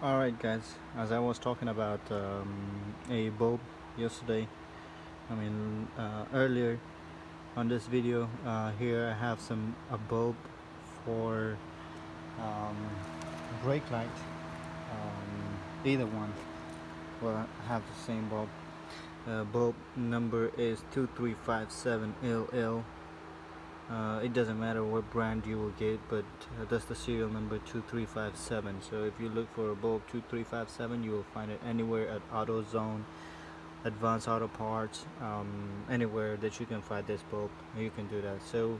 Alright guys, as I was talking about um, a bulb yesterday, I mean uh, earlier on this video, uh, here I have some a bulb for um, brake light, um, either one. Will have the same bulb. Uh, bulb number is 2357LL uh, it doesn't matter what brand you will get but uh, that's the serial number 2357 so if you look for a bulb 2357 you will find it anywhere at AutoZone advanced auto parts um, anywhere that you can find this bulb you can do that. So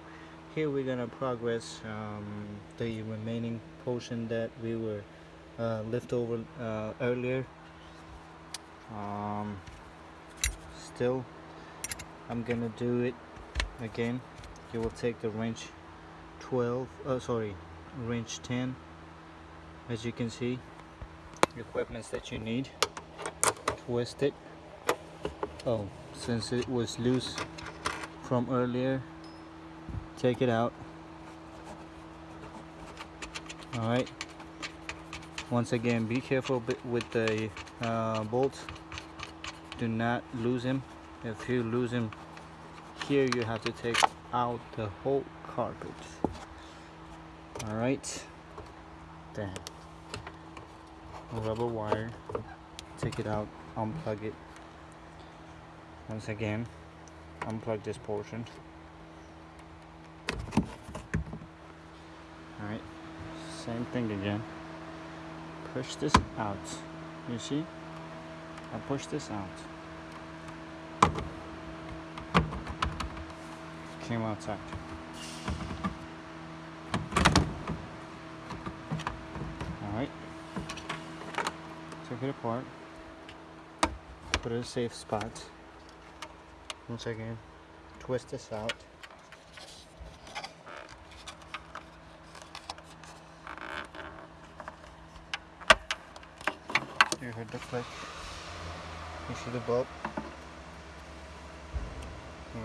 here we're gonna progress um, the remaining portion that we were uh, left over uh, earlier. Um, still I'm gonna do it again you will take the wrench 12 oh sorry wrench 10 as you can see. Equipments that you need. Twist it. Oh since it was loose from earlier take it out. All right. Once again be careful with the uh, bolts. Do not lose him. If you lose him here you have to take out the whole carpet. All right then rubber wire. Take it out. Unplug it. Once again. Unplug this portion. All right same thing again. Push this out. You see? I push this out came outside. Alright. Take it apart. Put it in a safe spot. Once again, twist this out. You heard the click. You see the bulb?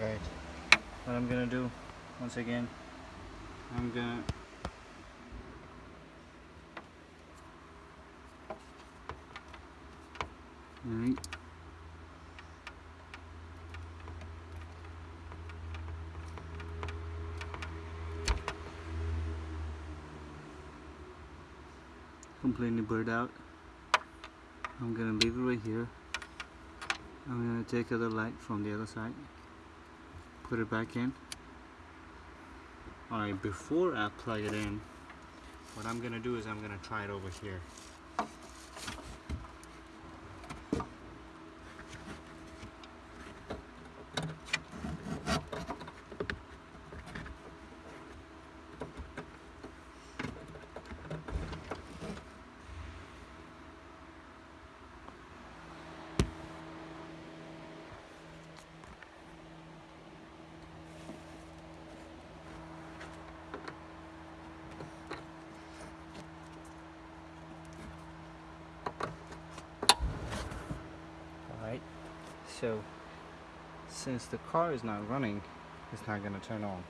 Right what I'm gonna do once again I'm gonna Alright. Completely burnt out. I'm gonna leave it right here. I'm gonna take other light from the other side put it back in. Alright before I plug it in what I'm gonna do is I'm gonna try it over here so since the car is not running it's not going to turn on